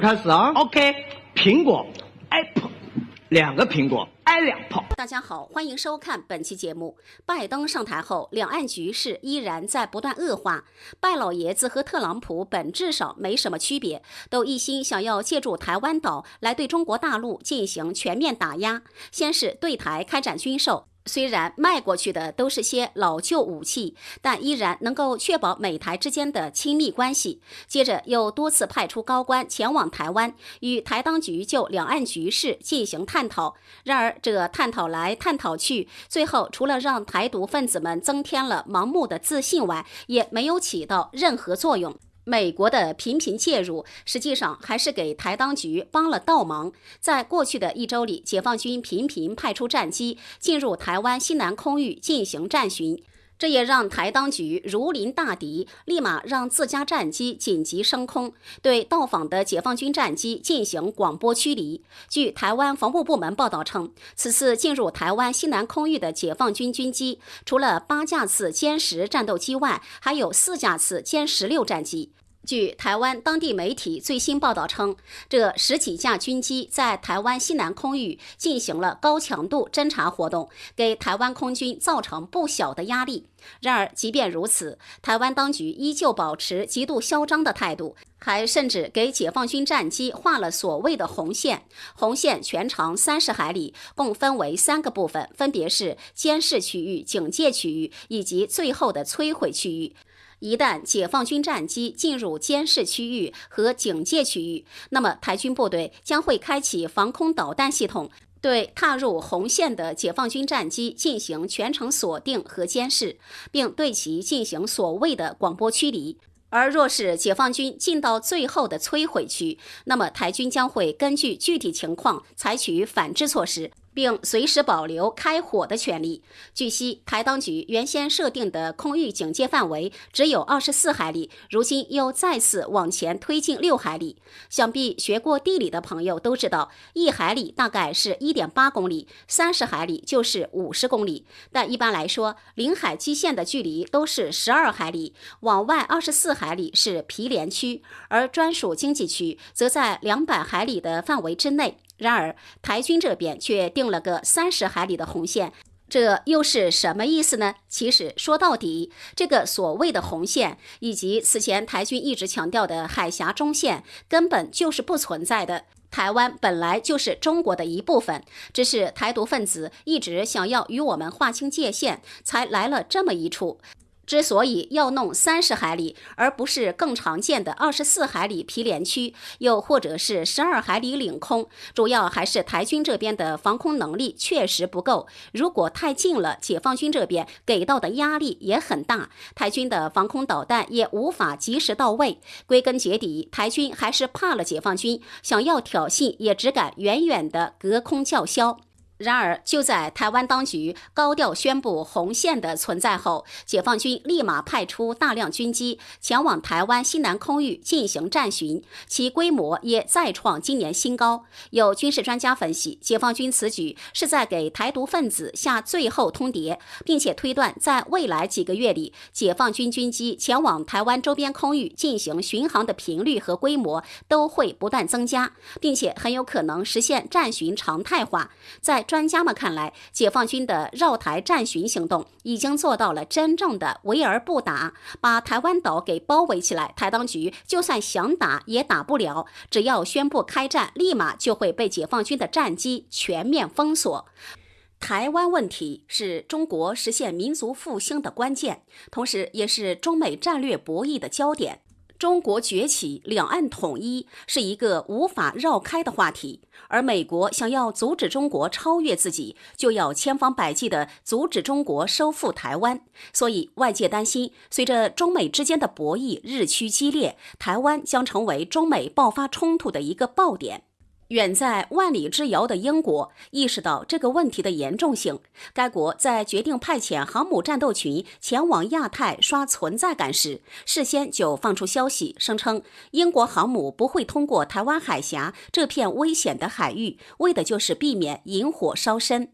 开始啊，OK，苹果，Apple，两个苹果，i 两炮。大家好，欢迎收看本期节目。拜登上台后，两岸局势依然在不断恶化。拜老爷子和特朗普本质上没什么区别，都一心想要借助台湾岛来对中国大陆进行全面打压，先是对台开展军售。虽然卖过去的都是些老旧武器，但依然能够确保美台之间的亲密关系。接着又多次派出高官前往台湾，与台当局就两岸局势进行探讨。然而这探讨来探讨去，最后除了让台独分子们增添了盲目的自信外，也没有起到任何作用。美国的频频介入，实际上还是给台当局帮了倒忙。在过去的一周里，解放军频频派出战机进入台湾西南空域进行战巡。这也让台当局如临大敌，立马让自家战机紧急升空，对到访的解放军战机进行广播驱离。据台湾防务部门报道称，此次进入台湾西南空域的解放军军机，除了八架次歼十战斗机外，还有四架次歼十六战机。据台湾当地媒体最新报道称，这十几架军机在台湾西南空域进行了高强度侦察活动，给台湾空军造成不小的压力。然而，即便如此，台湾当局依旧保持极度嚣张的态度，还甚至给解放军战机画了所谓的红线。红线全长三十海里，共分为三个部分，分别是监视区域、警戒区域以及最后的摧毁区域。一旦解放军战机进入监视区域和警戒区域，那么台军部队将会开启防空导弹系统，对踏入红线的解放军战机进行全程锁定和监视，并对其进行所谓的广播驱离。而若是解放军进到最后的摧毁区，那么台军将会根据具体情况采取反制措施。并随时保留开火的权利。据悉，台当局原先设定的空域警戒范围只有二十四海里，如今又再次往前推进六海里。想必学过地理的朋友都知道，一海里大概是一点八公里，三十海里就是五十公里。但一般来说，领海基线的距离都是十二海里，往外二十四海里是毗连区，而专属经济区则在两百海里的范围之内。然而，台军这边却定了个三十海里的红线，这又是什么意思呢？其实说到底，这个所谓的红线，以及此前台军一直强调的海峡中线，根本就是不存在的。台湾本来就是中国的一部分，只是台独分子一直想要与我们划清界限，才来了这么一出。之所以要弄三十海里，而不是更常见的二十四海里毗连区，又或者是十二海里领空，主要还是台军这边的防空能力确实不够。如果太近了，解放军这边给到的压力也很大，台军的防空导弹也无法及时到位。归根结底，台军还是怕了解放军，想要挑衅也只敢远远的隔空叫嚣。然而，就在台湾当局高调宣布红线的存在后，解放军立马派出大量军机前往台湾西南空域进行战巡，其规模也再创今年新高。有军事专家分析，解放军此举是在给台独分子下最后通牒，并且推断在未来几个月里，解放军军机前往台湾周边空域进行巡航的频率和规模都会不断增加，并且很有可能实现战巡常态化。在专家们看来，解放军的绕台战巡行动已经做到了真正的围而不打，把台湾岛给包围起来。台当局就算想打也打不了，只要宣布开战，立马就会被解放军的战机全面封锁。台湾问题是中国实现民族复兴的关键，同时也是中美战略博弈的焦点。中国崛起、两岸统一是一个无法绕开的话题，而美国想要阻止中国超越自己，就要千方百计地阻止中国收复台湾。所以，外界担心，随着中美之间的博弈日趋激烈，台湾将成为中美爆发冲突的一个爆点。远在万里之遥的英国意识到这个问题的严重性，该国在决定派遣航母战斗群前往亚太刷存在感时，事先就放出消息，声称英国航母不会通过台湾海峡这片危险的海域，为的就是避免引火烧身。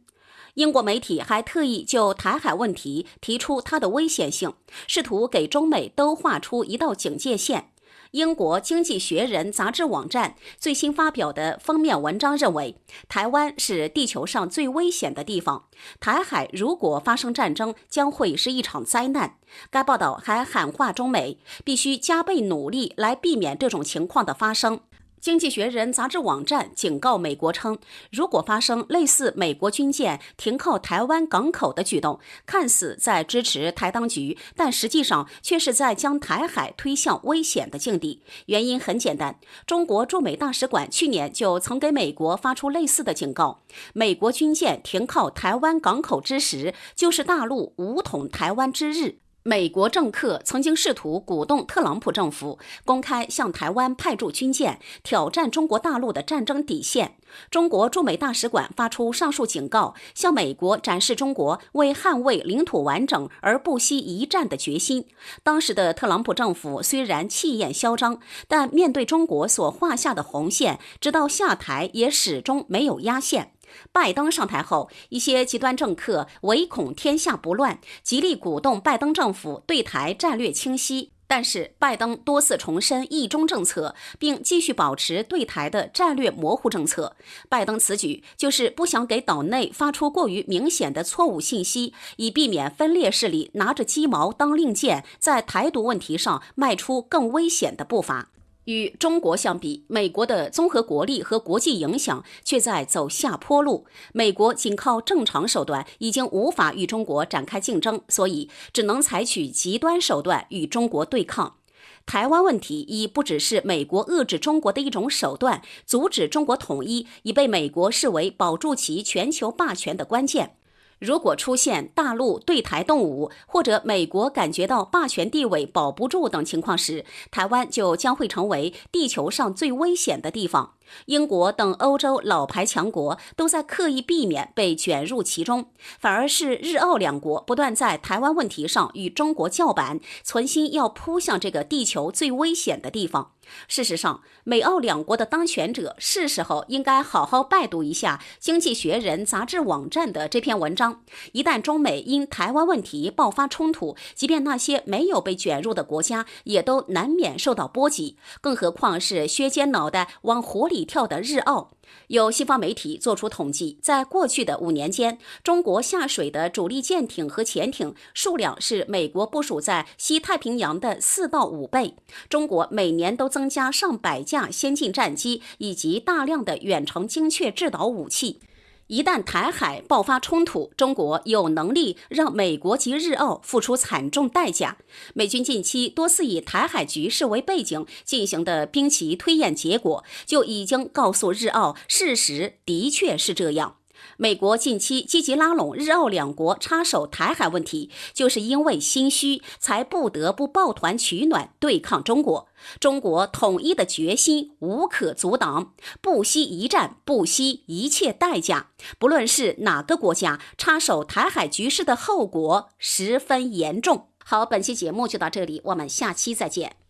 英国媒体还特意就台海问题提出它的危险性，试图给中美都画出一道警戒线。英国《经济学人》杂志网站最新发表的封面文章认为，台湾是地球上最危险的地方。台海如果发生战争，将会是一场灾难。该报道还喊话中美，必须加倍努力来避免这种情况的发生。《经济学人》杂志网站警告美国称，如果发生类似美国军舰停靠台湾港口的举动，看似在支持台当局，但实际上却是在将台海推向危险的境地。原因很简单，中国驻美大使馆去年就曾给美国发出类似的警告：美国军舰停靠台湾港口之时，就是大陆武统台湾之日。美国政客曾经试图鼓动特朗普政府公开向台湾派驻军舰，挑战中国大陆的战争底线。中国驻美大使馆发出上述警告，向美国展示中国为捍卫领土完整而不惜一战的决心。当时的特朗普政府虽然气焰嚣张，但面对中国所画下的红线，直到下台也始终没有压线。拜登上台后，一些极端政客唯恐天下不乱，极力鼓动拜登政府对台战略清晰。但是，拜登多次重申“一中”政策，并继续保持对台的战略模糊政策。拜登此举就是不想给岛内发出过于明显的错误信息，以避免分裂势力拿着鸡毛当令箭，在台独问题上迈出更危险的步伐。与中国相比，美国的综合国力和国际影响却在走下坡路。美国仅靠正常手段已经无法与中国展开竞争，所以只能采取极端手段与中国对抗。台湾问题已不只是美国遏制中国的一种手段，阻止中国统一已被美国视为保住其全球霸权的关键。如果出现大陆对台动武，或者美国感觉到霸权地位保不住等情况时，台湾就将会成为地球上最危险的地方。英国等欧洲老牌强国都在刻意避免被卷入其中，反而是日澳两国不断在台湾问题上与中国叫板，存心要扑向这个地球最危险的地方。事实上，美澳两国的当权者是时候应该好好拜读一下《经济学人》杂志网站的这篇文章。一旦中美因台湾问题爆发冲突，即便那些没有被卷入的国家，也都难免受到波及。更何况是削尖脑袋往火里里跳的日澳。有西方媒体做出统计，在过去的五年间，中国下水的主力舰艇和潜艇数量是美国部署在西太平洋的四到五倍。中国每年都增加上百架先进战机以及大量的远程精确制导武器。一旦台海爆发冲突，中国有能力让美国及日澳付出惨重代价。美军近期多次以台海局势为背景进行的兵棋推演，结果就已经告诉日澳，事实的确是这样。美国近期积极拉拢日澳两国插手台海问题，就是因为心虚，才不得不抱团取暖对抗中国。中国统一的决心无可阻挡，不惜一战，不惜一切代价。不论是哪个国家插手台海局势的后果十分严重。好，本期节目就到这里，我们下期再见。